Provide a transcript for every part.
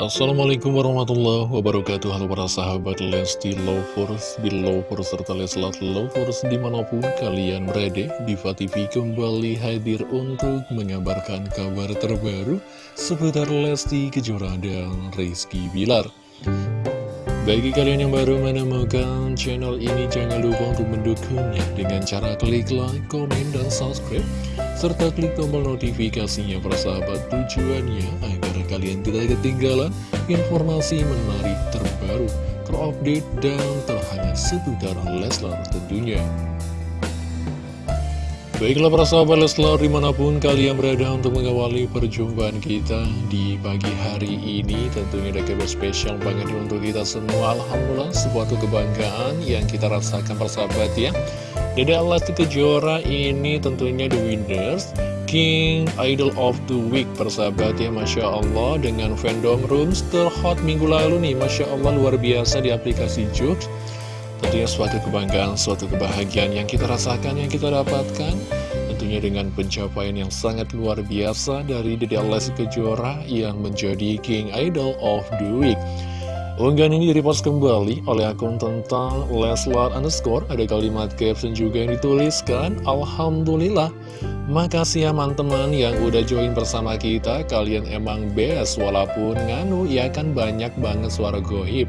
Assalamualaikum warahmatullahi wabarakatuh. Halo para sahabat Lesti Lovers, Belovers, serta Leslat Lovers di mana pun kalian berada Diva TV kembali hadir untuk mengabarkan kabar terbaru seputar Lesti Kejora dan Rizky Bilar. Bagi kalian yang baru menemukan channel ini, jangan lupa untuk mendukungnya dengan cara klik like, komen, dan subscribe, serta klik tombol notifikasinya persahabat tujuannya agar kalian tidak ketinggalan informasi menarik terbaru, terupdate, dan terhangat seputar Leslar tentunya. Baiklah para sahabat Leslar di mana pun kalian berada untuk mengawali perjumpaan kita di pagi hari ini Tentunya ada kabar spesial banget untuk kita semua. Alhamdulillah sebuah kebanggaan yang kita rasakan persahabat ya Dede Lesti Kejora ini tentunya the winners King Idol of the Week persahabat ya Masya Allah dengan fandom rooms terhot minggu lalu nih Masya Allah luar biasa di aplikasi Jux. Tentunya suatu kebanggaan, suatu kebahagiaan yang kita rasakan, yang kita dapatkan. Tentunya dengan pencapaian yang sangat luar biasa dari Dede Lesti Kejora yang menjadi King Idol of the Week Unggahan ini direpost kembali oleh akun tentang Leslar underscore. Ada kalimat caption juga yang dituliskan Alhamdulillah. Makasih ya teman-teman yang udah join bersama kita. Kalian emang best walaupun nganu ya kan banyak banget suara goib.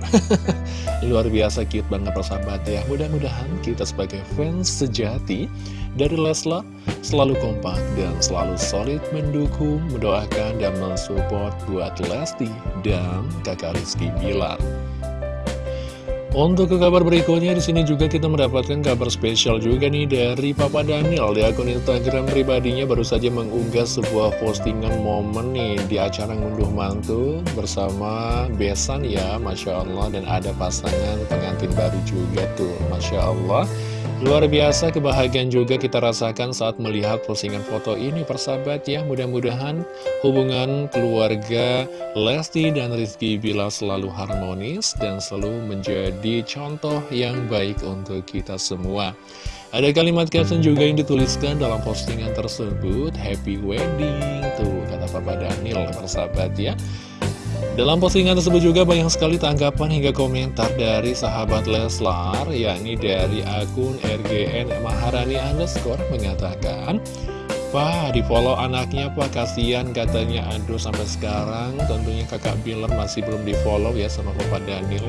Luar biasa cute banget persahabat ya. Mudah-mudahan kita sebagai fans sejati dari Leslar Selalu kompak dan selalu solid mendukung, mendoakan dan mensupport buat Lesti dan kakak Rizky Bilar untuk ke kabar berikutnya di sini juga kita mendapatkan kabar spesial juga nih dari Papa Daniel. Di akun Instagram pribadinya baru saja mengunggah sebuah postingan momen nih di acara ngunduh mantu bersama Besan ya Masya Allah. Dan ada pasangan pengantin baru juga tuh Masya Allah Luar biasa kebahagiaan juga kita rasakan saat melihat postingan foto ini persahabat ya. Mudah-mudahan hubungan keluarga Lesti dan Rizky Bila selalu harmonis dan selalu menjadi contoh yang baik untuk kita semua. Ada kalimat caption juga yang dituliskan dalam postingan tersebut Happy Wedding Tuh kata Papa Daniel persahabat ya dalam postingan tersebut juga banyak sekali tanggapan hingga komentar dari sahabat Leslar, yakni dari akun RGN Maharani underscore mengatakan, Pak, di follow anaknya Pak, kasihan katanya, aduh sampai sekarang tentunya kakak Bilar masih belum di follow ya sama Papa Daniel.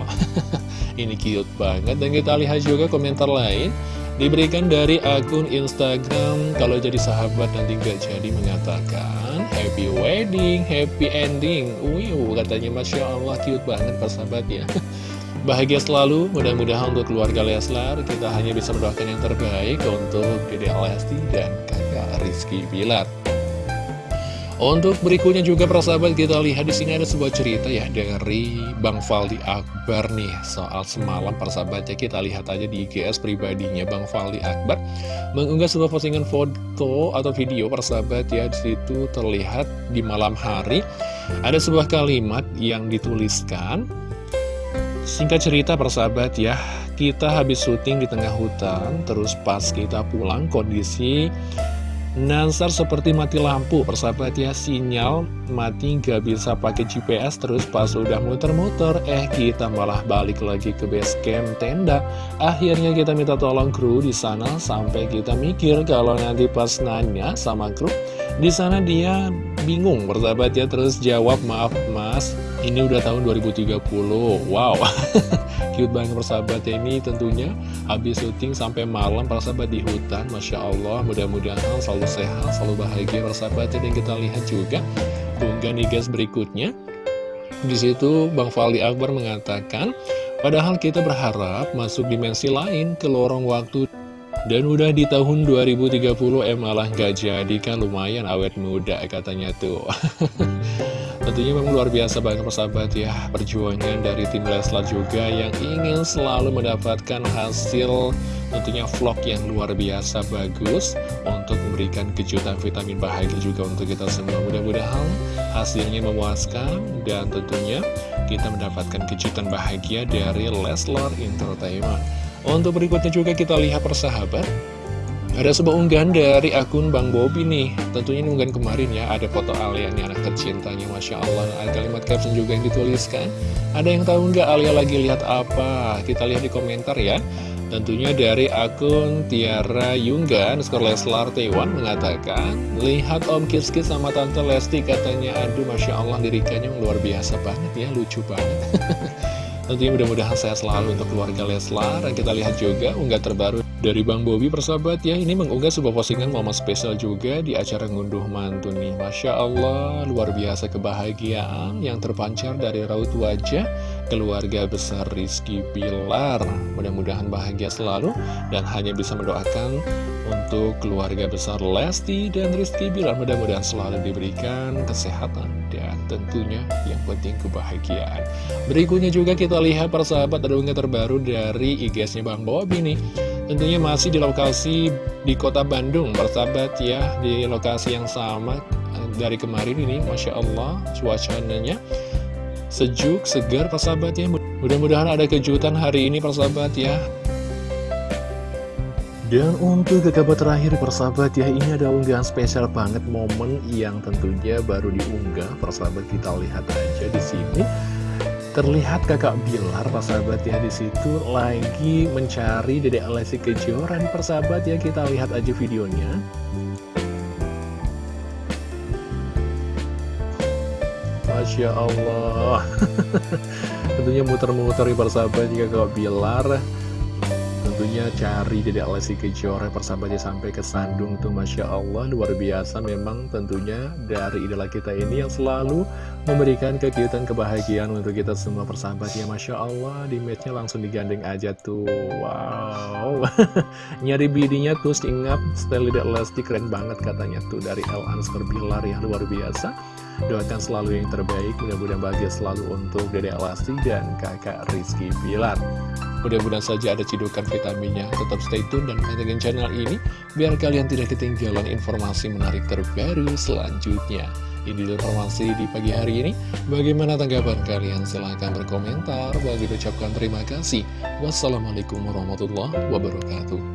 Ini cute banget, dan kita lihat juga komentar lain, diberikan dari akun Instagram, kalau jadi sahabat nanti gak jadi mengatakan, happy wedding, happy ending. Wiu, katanya Masya Allah, cute banget persahabat ya. Bahagia selalu, mudah-mudahan untuk keluarga Leslar, kita hanya bisa mendoakan yang terbaik untuk Dede Lesti dan kakak Rizky Bilar. Untuk berikutnya juga persahabat kita lihat di sini ada sebuah cerita ya dari Bang Faldi Akbar nih. Soal semalam persahabat ya kita lihat aja di IGS pribadinya Bang Faldi Akbar mengunggah sebuah postingan foto atau video persahabat ya di situ terlihat di malam hari ada sebuah kalimat yang dituliskan. Singkat cerita persahabat ya kita habis syuting di tengah hutan terus pas kita pulang kondisi Nansar seperti mati lampu, persahabat ya, sinyal mati nggak bisa pakai GPS terus pas udah muter-muter, eh kita malah balik lagi ke base camp tenda. Akhirnya kita minta tolong kru di sana sampai kita mikir kalau nanti pas nanya sama kru, di sana dia bingung persahabat ya. Terus jawab maaf mas. Ini udah tahun 2030 wow. Cute banget persahabat ya ini tentunya. Habis syuting sampai malam persahabat di hutan. Masya Allah mudah-mudahan selalu sehat selalu bahagia persahabat ya. Dan kita lihat juga unggahan di guys berikutnya. Di situ Bang Fali Akbar mengatakan padahal kita berharap masuk dimensi lain ke lorong waktu dan udah di tahun 2030 eh malah gak jadi. Kan lumayan awet muda katanya tuh. Tentunya memang luar biasa banget persahabat ya Perjuangan dari tim Leslar juga yang ingin selalu mendapatkan hasil tentunya vlog yang luar biasa bagus Untuk memberikan kejutan vitamin bahagia juga untuk kita semua. Mudah-mudahan hasilnya memuaskan dan tentunya kita mendapatkan kejutan bahagia dari Leslar Entertainment untuk berikutnya juga kita lihat persahabat. Ada sebuah unggahan dari akun Bang Bobi nih. Tentunya unggahan kemarin ya. Ada foto Alia nih anak tercintanya Masya Allah. Ada kalimat caption juga yang dituliskan. Ada yang tahu nggak Alia lagi lihat apa? Kita lihat di komentar ya. Tentunya dari akun Tiara Yungga Skor Leslar Taiwan mengatakan Lihat Om Kiskis sama Tante Lesti katanya. Aduh Masya Allah lirikannya luar biasa banget ya. Lucu banget Tentunya mudah-mudahan saya selalu untuk keluarga Leslar. Kita lihat juga unggah terbaru dari Bang Bobi persahabat ya. Ini mengunggah sebuah postingan momen spesial juga di acara ngunduh mantu nih. Masya Allah luar biasa kebahagiaan yang terpancar dari raut wajah keluarga besar Rizky Pilar. Mudah-mudahan bahagia selalu dan hanya bisa mendoakan untuk keluarga besar Lesti dan Rizky Pilar. Mudah-mudahan selalu diberikan kesehatan dan tentunya yang penting kebahagiaan. Berikutnya juga kita lihat persahabat ada terbaru dari IG-nya Bang Bobi nih. Tentunya masih di lokasi di kota Bandung. Persahabat ya Di lokasi yang sama eh, dari kemarin ini Masya Allah cuacanya sejuk, segar persahabat ya. Mudah-mudahan ada kejutan hari ini persahabat ya. Dan untuk ke kabar terakhir persahabat ya ini ada unggahan spesial banget momen yang tentunya baru diunggah. Persahabat kita lihat aja di sini. Terlihat kakak Bilar persahabat ya di situ lagi mencari Dedek Alessi Kejoran persahabat ya. Kita lihat aja videonya Masya Allah. Tentunya muter-muter ya persahabat jika kakak Bilar. Tentunya cari Dedek Lesti Kejora persahabatnya sampai ke Sandung tuh Masya Allah luar biasa. Memang tentunya dari idola kita ini yang selalu memberikan kekiutan kebahagiaan untuk kita semua persahabatnya Masya Allah. Di matchnya langsung digandeng aja tuh. Wow. Nyari bidinya tuh ingat style Lesti keren banget katanya tuh dari El Ansper Bilar ya luar biasa doakan selalu yang terbaik mudah-mudahan bahagia selalu untuk Dedek Lesti dan kakak Rizky Bilar Mudah-mudahan saja ada cidukan vitaminnya. Tetap stay tune dan pantengin channel ini biar kalian tidak ketinggalan informasi menarik terbaru selanjutnya. Ini informasi di pagi hari ini. Bagaimana tanggapan kalian? Silahkan berkomentar. Bagi ucapkan terima kasih. Wassalamualaikum warahmatullahi wabarakatuh.